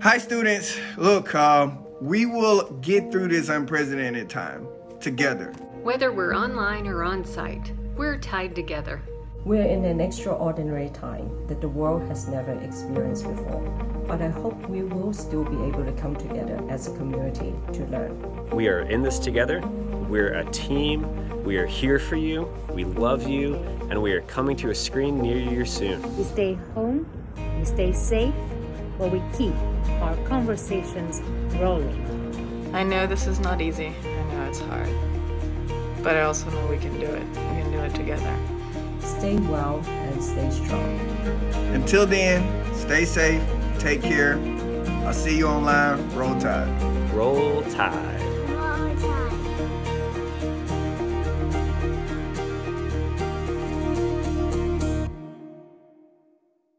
Hi, students. Look, uh, we will get through this unprecedented time together. Whether we're online or on site, we're tied together. We're in an extraordinary time that the world has never experienced before, but I hope we will still be able to come together as a community to learn. We are in this together. We're a team. We are here for you. We love you, and we are coming to a screen near you soon. We stay home, we stay safe, but we keep our conversations rolling. I know this is not easy. I know it's hard. But I also know we can do it. We can do it together. Stay well and stay strong. Until then, stay safe, take care. I'll see you online. Roll Tide. Roll Tide.